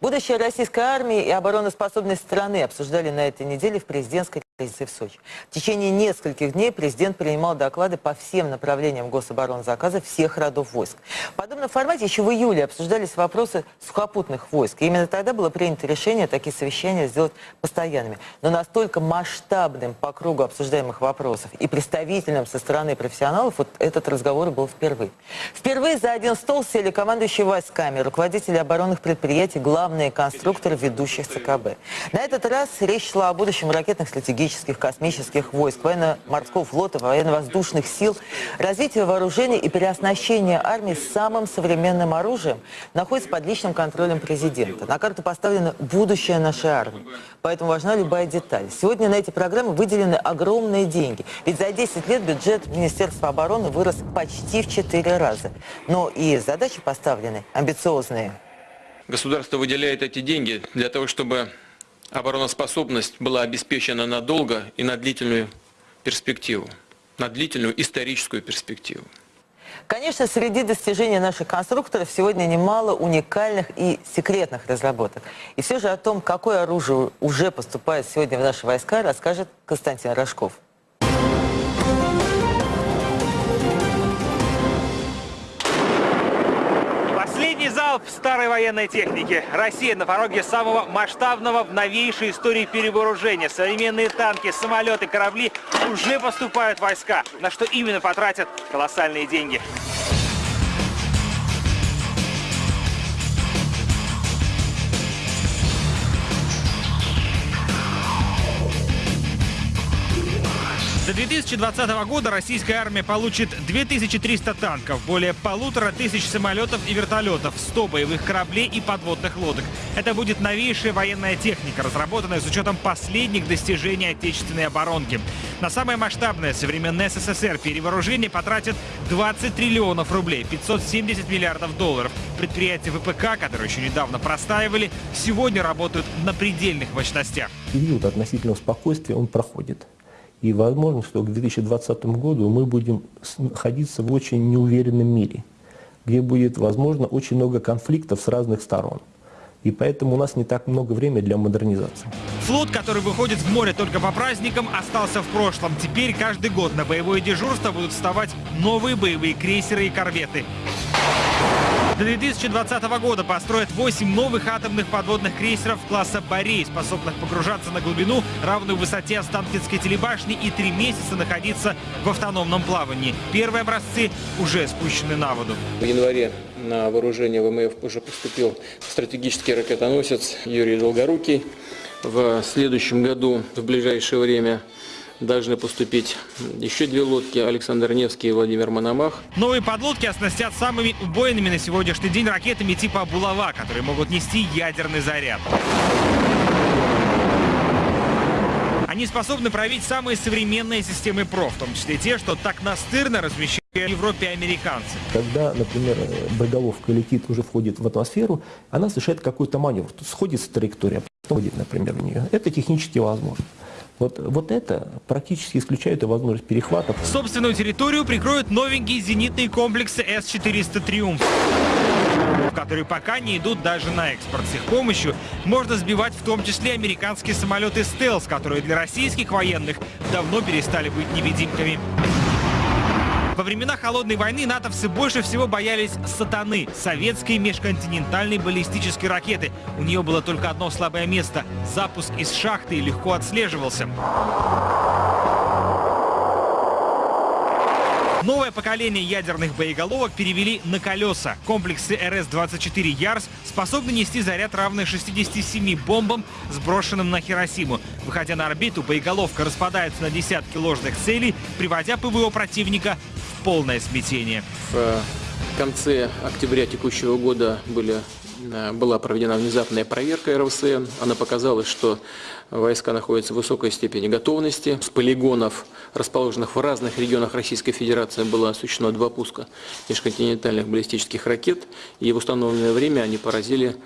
Будущее российской армии и обороноспособность страны обсуждали на этой неделе в президентской в Сочи. В течение нескольких дней президент принимал доклады по всем направлениям гособоронзаказа всех родов войск. В подобном формате еще в июле обсуждались вопросы сухопутных войск. И именно тогда было принято решение такие совещания сделать постоянными. Но настолько масштабным по кругу обсуждаемых вопросов и представительным со стороны профессионалов вот этот разговор был впервые. Впервые за один стол сели командующие войсками, руководители оборонных предприятий, главные конструкторы ведущих ЦКБ. На этот раз речь шла о будущем ракетных, стратегических, космических войск, военно-морского флота, военно-воздушных сил. Развитие вооружений и переоснащение армии самым современным оружием находится под личным контролем президента. На карту поставлено будущее нашей армии. Поэтому важна любая деталь. Сегодня на эти программы выделены огромные деньги. Ведь за 10 лет бюджет Министерства обороны вырос почти в 4 раза. Но и задачи поставлены амбициозные. Государство выделяет эти деньги для того, чтобы обороноспособность была обеспечена надолго и на длительную перспективу, на длительную историческую перспективу. Конечно, среди достижений наших конструкторов сегодня немало уникальных и секретных разработок. И все же о том, какое оружие уже поступает сегодня в наши войска, расскажет Константин Рожков. Залп старой военной техники. Россия на пороге самого масштабного в новейшей истории перевооружения. Современные танки, самолеты, корабли уже поступают в войска. На что именно потратят колоссальные деньги. 2020 года российская армия получит 2300 танков, более полутора тысяч самолетов и вертолетов, 100 боевых кораблей и подводных лодок. Это будет новейшая военная техника, разработанная с учетом последних достижений отечественной оборонки. На самое масштабное современное СССР перевооружение потратит 20 триллионов рублей, 570 миллиардов долларов. Предприятия ВПК, которые еще недавно простаивали, сегодня работают на предельных мощностях. Период относительного спокойствия он проходит. И возможно, что к 2020 году мы будем находиться в очень неуверенном мире, где будет, возможно, очень много конфликтов с разных сторон. И поэтому у нас не так много времени для модернизации. Флот, который выходит в море только по праздникам, остался в прошлом. Теперь каждый год на боевое дежурство будут вставать новые боевые крейсеры и корветы. До 2020 года построят 8 новых атомных подводных крейсеров класса «Борей», способных погружаться на глубину, равную высоте Останкинской телебашни и три месяца находиться в автономном плавании. Первые образцы уже спущены на воду. В январе на вооружение ВМФ уже поступил стратегический ракетоносец Юрий Долгорукий. В следующем году, в ближайшее время, должны поступить еще две лодки Александр Невский и Владимир Мономах. Новые подлодки оснастят самыми убойными на сегодняшний день ракетами типа «Булава», которые могут нести ядерный заряд. Они способны править самые современные системы ПРО, в том числе те, что так настырно размещают в Европе американцы. Когда, например, боеголовка летит, уже входит в атмосферу, она совершает какой-то маневр, сходит с траектории, а потом например, в нее. Это технически возможно. Вот, вот это практически исключает и возможность перехвата. Собственную территорию прикроют новенькие зенитные комплексы С-400 «Триумф» которые пока не идут даже на экспорт. С их помощью можно сбивать в том числе американские самолеты «Стелс», которые для российских военных давно перестали быть невидимками. Во времена Холодной войны натовцы больше всего боялись «Сатаны» — советской межконтинентальной баллистической ракеты. У нее было только одно слабое место — запуск из шахты легко отслеживался. Новое поколение ядерных боеголовок перевели на колеса. Комплексы РС-24 «Ярс» способны нести заряд, равный 67 бомбам, сброшенным на Хиросиму. Выходя на орбиту, боеголовка распадается на десятки ложных целей, приводя ПВО противника полное смятение. В конце октября текущего года были Э, была проведена внезапная проверка РВСН. Она показала, что войска находятся в высокой степени готовности. С полигонов, расположенных в разных регионах Российской Федерации, было осуществлено два пуска межконтинентальных баллистических ракет. И в установленное время они поразили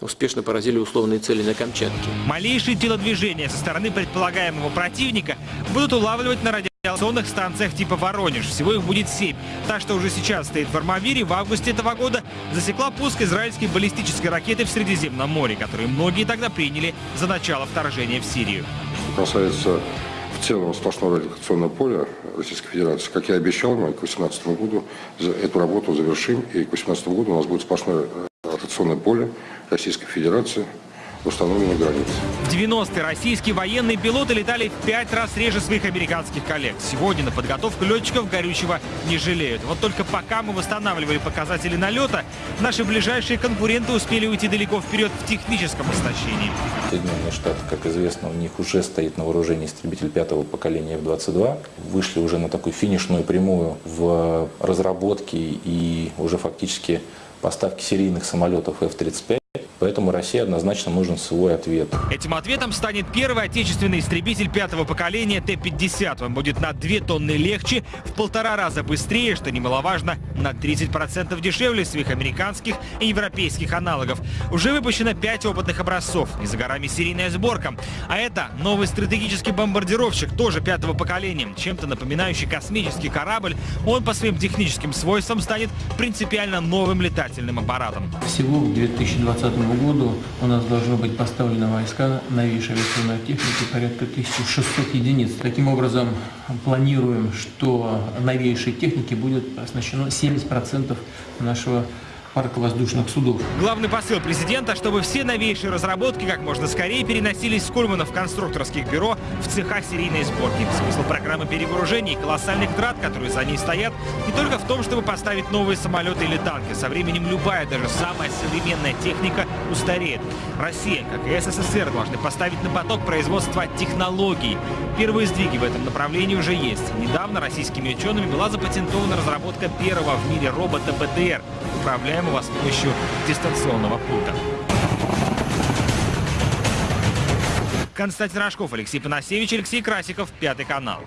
успешно поразили условные цели на Камчатке. Малейшие телодвижения со стороны предполагаемого противника будут улавливать на радио авиационных станциях типа «Воронеж». Всего их будет семь. Та, что уже сейчас стоит в Армавире, в августе этого года засекла пуск израильской баллистической ракеты в Средиземном море, которую многие тогда приняли за начало вторжения в Сирию. касается в целом сплошного радиолокационного поля Российской Федерации, как я обещал, мы к 2018 году эту работу завершим, и к 2018 году у нас будет сплошное ротационное поле Российской Федерации в установленной границе. В 90-е российские военные пилоты летали в пять раз реже своих американских коллег. Сегодня на подготовку летчиков горючего не жалеют. Вот только пока мы восстанавливали показатели налета, наши ближайшие конкуренты успели уйти далеко вперед в техническом оснащении. Соединенные Штаты, как известно, у них уже стоит на вооружении истребитель пятого поколения F-22. Вышли уже на такую финишную прямую в разработке и уже фактически поставке серийных самолетов F-35. Поэтому России однозначно нужен свой ответ. Этим ответом станет первый отечественный истребитель пятого поколения Т-50. Он будет на 2 тонны легче, в полтора раза быстрее, что немаловажно, на 30% дешевле своих американских и европейских аналогов. Уже выпущено 5 опытных образцов, и за горами серийная сборка. А это новый стратегический бомбардировщик, тоже пятого поколения, чем-то напоминающий космический корабль. Он по своим техническим свойствам станет принципиально новым летательным аппаратом. Всего к 2020 году у нас должно быть поставлено войска новейшей авиационной техники порядка 1600 единиц. Таким образом, планируем, что новейшей техники будет оснащено 70% нашего парка воздушных судов. Главный посыл президента, чтобы все новейшие разработки как можно скорее переносились с Кульманов конструкторских бюро в цеха серийной сборки. Смысл программы перевооружений и колоссальных трат, которые за ней стоят, не только в том, чтобы поставить новые самолеты или танки. Со временем любая, даже самая современная техника устареет. Россия, как и СССР, должны поставить на поток производства технологий. Первые сдвиги в этом направлении уже есть. Недавно российскими учеными была запатентована разработка первого в мире робота БТР, управляемого с помощью дистанционного пульта. Константин Рожков, Алексей Панасевич, Алексей Красиков, Пятый канал.